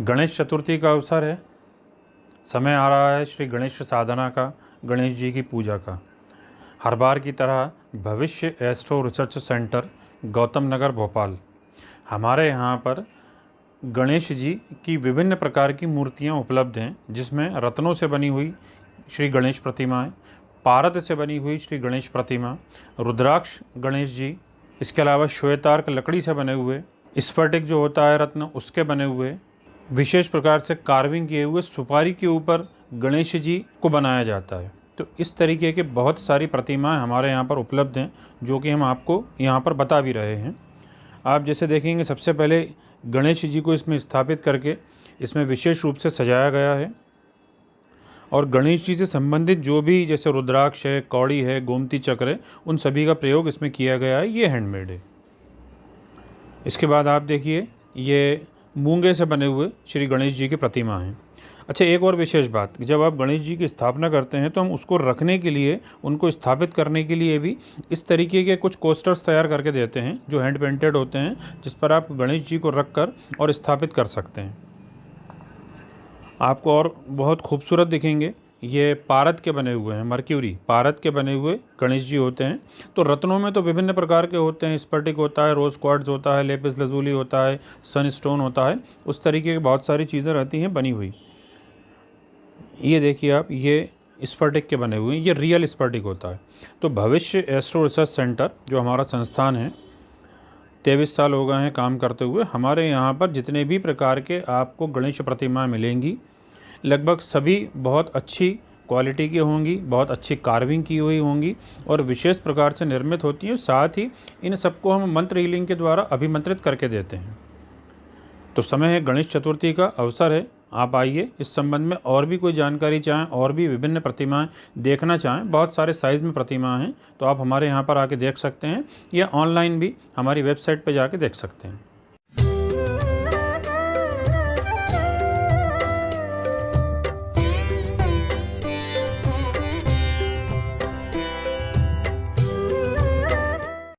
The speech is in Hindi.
गणेश चतुर्थी का अवसर है। समय आ रहा है श्री गणेश साधना का, गणेश जी की पूजा का। हर बार की तरह Bhavishya astro research centre, Gautam Nagar, Bhopal. हमारे यहाँ पर गणेश जी की विभिन्न प्रकार की मूर्तियाँ उपलब्ध हैं, जिसमें रत्नों से बनी हुई श्री गणेश प्रतिमाएँ पारद से बनी हुई श्री गणेश प्रतिमा, रुद्राक्ष गणेश जी, इसके अलावा श्वेतार्क लकड़ी से बने हुए, स्फटिक जो होता है रत्न, उसके बने हुए विशेष प्रकार से कार्विंग किए हुए सुपारी के ऊपर गणेश जी को बनाया जाता है। तो इस तरीके के बहुत सारी प्रतिमाएँ हमारे यहाँ पर उपलब्ध हैं, जो कि हम आपको यहाँ पर बता भी रहे हैं। आप जैसे देखेंगे, सबसे पहले गणेश जी को इसमें स्थापित करके इसमें विशेष रूप से सजाया गया है। और गणेश जी से संबंधित जो भी जैसे रुद्राक्ष है, कौड़ी है, गोमती चक्र है, उन सभी का प्रयोग इसमें किया गया है, ये हैंडमेड है। इसके बाद आप देखिए, ये मूँगे से बने हुए श्री गणेश जी की प्रतिमा हैं। अच्छा एक और विशेष बात, जब आप गणेश जी की स्थापना करते हैं तो हम उसको रखने के लिए, उनको स्थापित करने के लिए भी इस तरीके के कुछ कोस्टर्स तैयार करके देते हैं, जो हैंड पेंटेड होते हैं, जिस पर आप गणेश जी को रख कर और स्थापित कर सकते हैं। आपको और बहुत खूबसूरत दिखेंगे। ये पारद के बने हुए हैं, मर्क्यूरी। पारद के बने हुए गणेश जी होते हैं। तो रत्नों में तो विभिन्न प्रकार के होते हैं। स्पर्टिक होता है, रोज़ क्वार्ट्ज होता है, लेपिस लजूली होता है, सन स्टोन होता है। उस तरीके की बहुत सारी चीज़ें रहती हैं, बनी हुई। ये देखिए आप, ये स्पर्टिक के बने हुए हैं, ये रियल स्पर्टिक होता है। तो भविष्य एस्ट्रो रिसर्च सेंटर, जो हमारा संस्थान है, तेईस साल हो गए हैं काम करते हुए, हमारे यहाँ पर जितने भी प्रकार के आपको गणेश प्रतिमाएँ मिलेंगी लगभग सभी बहुत अच्छी क्वालिटी की होंगी, बहुत अच्छी कार्विंग की हुई होंगी और विशेष प्रकार से निर्मित होती हैं, साथ ही इन सबको हम मंत्र हीलिंग के द्वारा अभिमंत्रित करके देते हैं। तो समय है गणेश चतुर्थी का, अवसर है, आप आइए, इस संबंध में और भी कोई जानकारी चाहें, और भी विभिन्न प्रतिमाएँ देखना चाहें, बहुत सारे साइज़ में प्रतिमाएँ हैं तो आप हमारे यहाँ पर आके देख सकते हैं या ऑनलाइन भी हमारी वेबसाइट पर जाके देख सकते हैं।